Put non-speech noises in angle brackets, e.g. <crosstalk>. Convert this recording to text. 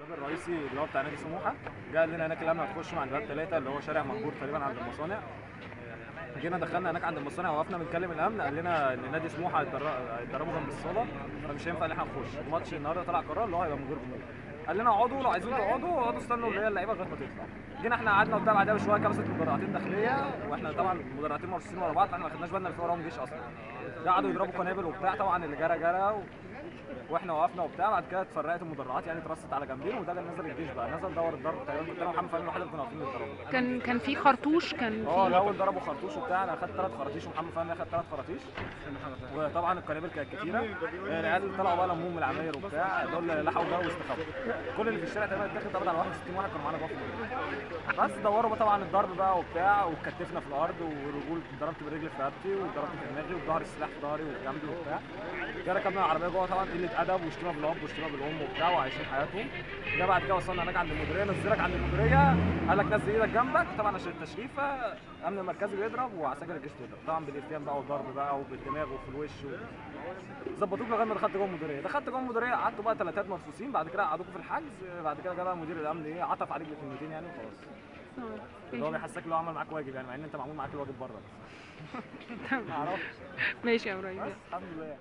الباب الرئيسي اللي هو بتاع نادي سموحة. جه قال لنا هناك الأمن هتخشوا عند باب ثلاثة اللي هو شارع منجور تقريبا عند المصانع. جينا دخلنا هناك عند المصانع وقفنا بنكلم الأمن قال لنا إن نادي سموحة هيتدر- هيتدربوا جنب الصالة. فمش هينفع إن إحنا نخش. الماتش النهارده طلع قرار اللي هو هيبقى من غير جمهور. قال لنا اقعدوا لو عايزين تقعدوا اقعدوا استنوا اللي هي اللعيبة لغاية ما تطلع. جينا إحنا قعدنا قدام بعدها بشويه كام ست مدرعتين داخلية وإحنا طبعا مدرعتين مرصوصين ورا بعض فإحنا ما خدناش بالنا في وراهم جيش أصلا. قعدوا يضربوا قنابل وبتاع طبعا اللي جرى جرى. وإحنا وقفنا وبتاع بعد كده اتفرقت المدرعات يعني اترصت على جنبين وده اللي نزل الجيش بقى. نزل دور الضرب تقريبا كنت أنا ومحمد فهمي الوحيد اللي كنا واقفين نتضربوا كان كان في خرطوش؟ كان آه في الأول ضربوا خرطوش وبتاع أنا أخدت ثلاث خراطيش ومحمد فهمي أخد ثلاث خراطيش. وطبعا القنابل كانت كتيرة. العيال طلعوا بقى لمهم من العماير وبتاع دول لحقوا ده واستخبوا. كل اللي في الشارع تقريبا اتاخد طبعا على 61 واحد كانوا معانا المدرسة. بس دوروا بقى طبعا الضرب بقى وبتاع واتكتفنا في الأرض والرجول ضربت بالرجل في رقبتي وضربت في دماغي وبظهر السلاح في ظهري وفي جنبي وبتاع. كده ركبنا العربية جوه طبعا قلة أدب وشتيمه بالأب وشتيمه بالأم وبتاع وعايشين حياتهم. ده بعد كده وصلنا هناك عند المديرية نزلك عند المديرية قال لك نزل إيدك جنبك طبعا عشان التشريفه امن المركزي بيضرب وعساكر الجيش بيضرب. طبعا بالافتيان بقى والضرب بقى وبالدماغ وفي الوش و... ظبطوك لغاية ما دخلت جوه المديرية. دخلت جوه المديرية قعدتوا بقى ثلاثات مرصوصين بعد كده قعدوكوا في الحجز بعد كده جه بقى مدير الأمن إيه عطف عليك بكلمتين يعني وخلاص. اللي هو بيحسسك اللي هو عمل معاك واجب يعني مع إن أنت معمول معاك الواجب بره. بس <laughs> تمام. ما أعرفش ماشي يا إبراهيم بس الحمد لله.